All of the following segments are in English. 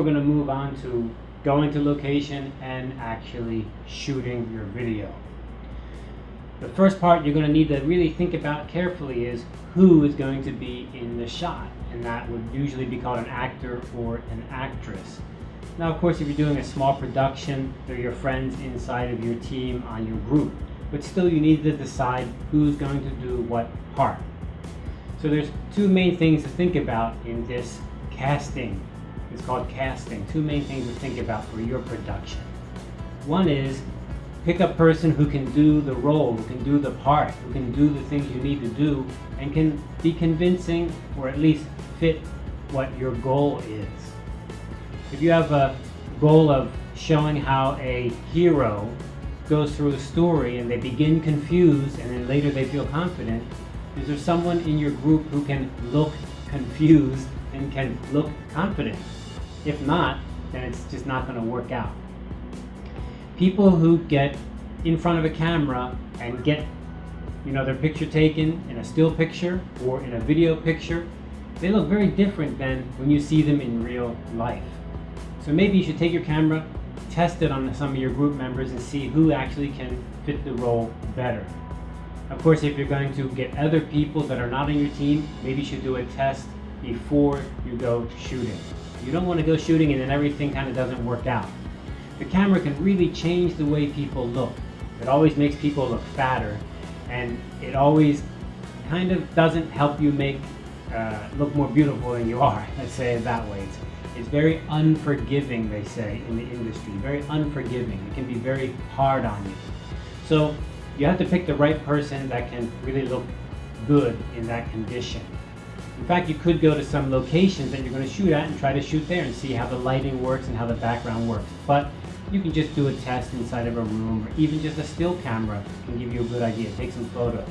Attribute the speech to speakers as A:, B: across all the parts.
A: we're going to move on to going to location and actually shooting your video. The first part you're going to need to really think about carefully is who is going to be in the shot. And that would usually be called an actor or an actress. Now, of course, if you're doing a small production, they're your friends inside of your team on your group. But still, you need to decide who's going to do what part. So there's two main things to think about in this casting. It's called casting. Two main things to think about for your production. One is pick a person who can do the role, who can do the part, who can do the things you need to do, and can be convincing or at least fit what your goal is. If you have a goal of showing how a hero goes through a story and they begin confused and then later they feel confident, is there someone in your group who can look confused and can look confident? If not, then it's just not going to work out. People who get in front of a camera and get you know their picture taken in a still picture or in a video picture, they look very different than when you see them in real life. So maybe you should take your camera, test it on some of your group members and see who actually can fit the role better. Of course, if you're going to get other people that are not on your team, maybe you should do a test before you go shooting. You don't want to go shooting and then everything kind of doesn't work out. The camera can really change the way people look. It always makes people look fatter and it always kind of doesn't help you make uh, look more beautiful than you are. Let's say it that way. It's, it's very unforgiving, they say, in the industry. Very unforgiving. It can be very hard on you. So you have to pick the right person that can really look good in that condition. In fact, you could go to some locations that you're going to shoot at and try to shoot there and see how the lighting works and how the background works. But you can just do a test inside of a room or even just a still camera can give you a good idea. Take some photos.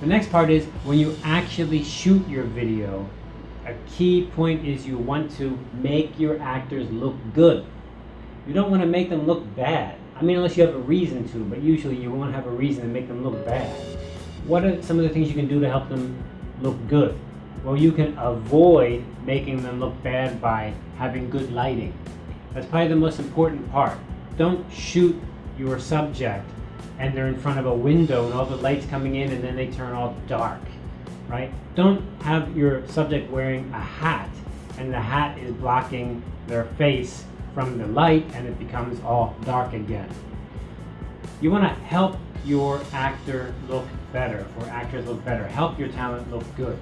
A: The next part is when you actually shoot your video, a key point is you want to make your actors look good. You don't want to make them look bad. I mean, unless you have a reason to, but usually you won't have a reason to make them look bad. What are some of the things you can do to help them look good? Well, you can avoid making them look bad by having good lighting. That's probably the most important part. Don't shoot your subject and they're in front of a window and all the lights coming in and then they turn all dark, right? Don't have your subject wearing a hat and the hat is blocking their face from the light and it becomes all dark again. You want to help your actor look better or actors look better. Help your talent look good.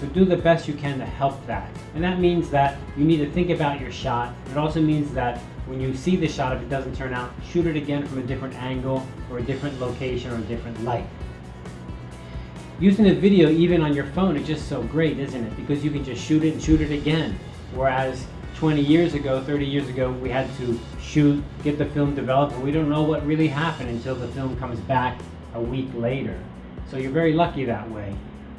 A: So do the best you can to help that. And that means that you need to think about your shot. It also means that when you see the shot, if it doesn't turn out, shoot it again from a different angle or a different location or a different light. Using a video even on your phone is just so great, isn't it? Because you can just shoot it and shoot it again. Whereas 20 years ago, 30 years ago, we had to shoot, get the film developed, and we don't know what really happened until the film comes back a week later. So you're very lucky that way.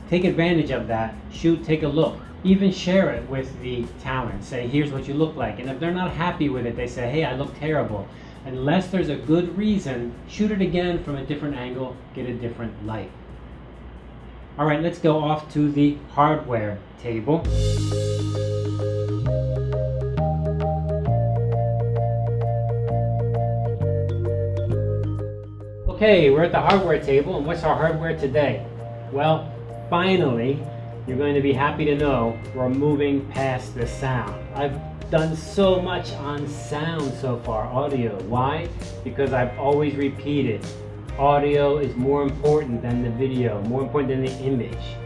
A: Take advantage of that, shoot, take a look. Even share it with the talent. Say, here's what you look like. And if they're not happy with it, they say, hey, I look terrible. Unless there's a good reason, shoot it again from a different angle, get a different light. All right, let's go off to the hardware table. Okay, we're at the hardware table, and what's our hardware today? Well, finally, you're going to be happy to know we're moving past the sound. I've done so much on sound so far, audio. Why? Because I've always repeated, audio is more important than the video, more important than the image.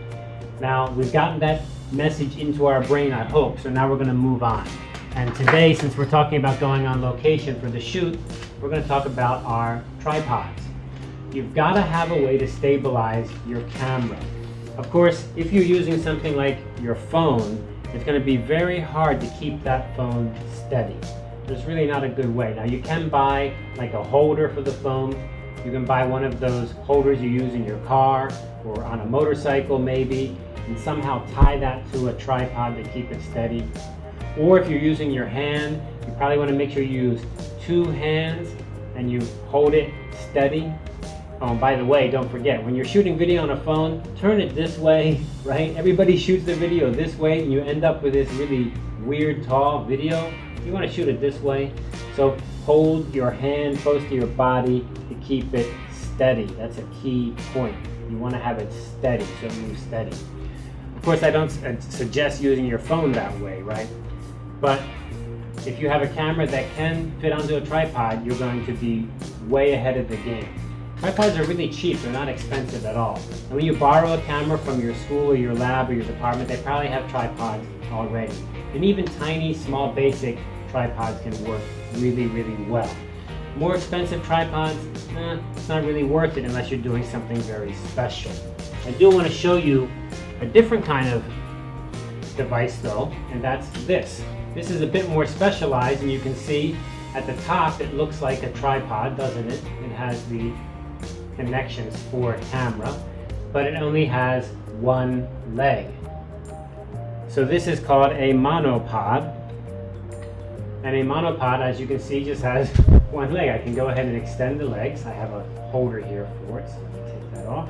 A: Now, we've gotten that message into our brain, I hope, so now we're going to move on. And today, since we're talking about going on location for the shoot, we're going to talk about our tripods you've got to have a way to stabilize your camera. Of course, if you're using something like your phone, it's going to be very hard to keep that phone steady. There's really not a good way. Now you can buy like a holder for the phone. You can buy one of those holders you use in your car or on a motorcycle maybe and somehow tie that to a tripod to keep it steady. Or if you're using your hand, you probably want to make sure you use two hands and you hold it steady Oh, by the way, don't forget, when you're shooting video on a phone, turn it this way, right? Everybody shoots their video this way, and you end up with this really weird, tall video. You want to shoot it this way. So hold your hand close to your body to keep it steady. That's a key point. You want to have it steady, so it moves steady. Of course, I don't uh, suggest using your phone that way, right? But if you have a camera that can fit onto a tripod, you're going to be way ahead of the game. Tripods are really cheap, they're not expensive at all. And when you borrow a camera from your school or your lab or your department, they probably have tripods already. And even tiny, small, basic tripods can work really, really well. More expensive tripods, eh, it's not really worth it unless you're doing something very special. I do want to show you a different kind of device though, and that's this. This is a bit more specialized and you can see at the top it looks like a tripod, doesn't it? It has the connections for camera, but it only has one leg. So this is called a monopod. And a monopod, as you can see, just has one leg. I can go ahead and extend the legs. I have a holder here for it, so let me take that off.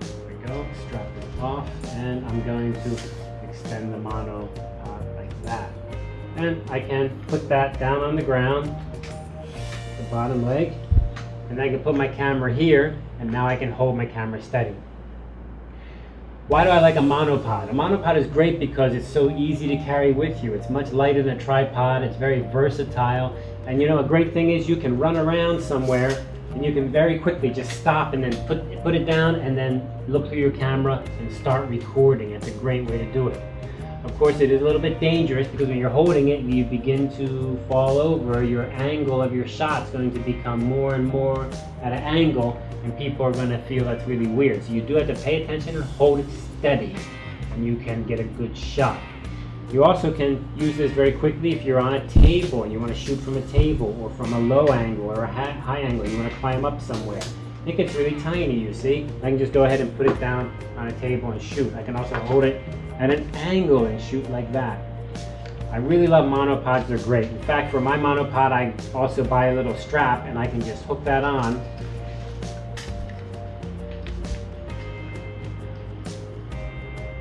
A: There we go, strap it off, and I'm going to extend the monopod like that. And I can put that down on the ground, the bottom leg, and I can put my camera here and now I can hold my camera steady. Why do I like a monopod? A monopod is great because it's so easy to carry with you. It's much lighter than a tripod, it's very versatile, and you know a great thing is you can run around somewhere and you can very quickly just stop and then put, put it down and then look through your camera and start recording. It's a great way to do it. Of course, it is a little bit dangerous because when you're holding it, you begin to fall over. Your angle of your shot is going to become more and more at an angle, and people are going to feel that's really weird. So you do have to pay attention and hold it steady, and you can get a good shot. You also can use this very quickly if you're on a table and you want to shoot from a table or from a low angle or a high angle. You want to climb up somewhere. It gets really tiny, you see. I can just go ahead and put it down on a table and shoot. I can also hold it at an angle and shoot like that. I really love monopods, they're great. In fact, for my monopod, I also buy a little strap and I can just hook that on.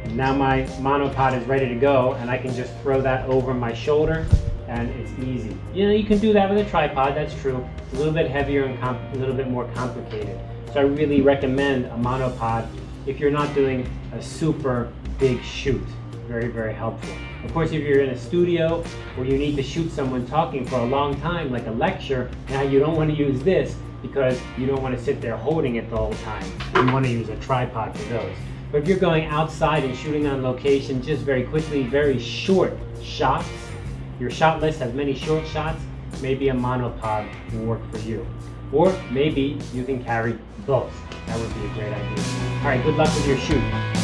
A: And now my monopod is ready to go and I can just throw that over my shoulder and it's easy. You know, you can do that with a tripod, that's true. A little bit heavier and a little bit more complicated. So I really recommend a monopod if you're not doing a super big shoot. Very, very helpful. Of course, if you're in a studio where you need to shoot someone talking for a long time, like a lecture, now you don't want to use this because you don't want to sit there holding it the whole time. You want to use a tripod for those. But if you're going outside and shooting on location, just very quickly, very short shots, your shot list has many short shots, maybe a monopod will work for you. Or maybe you can carry both. That would be a great idea. All right, good luck with your shoot.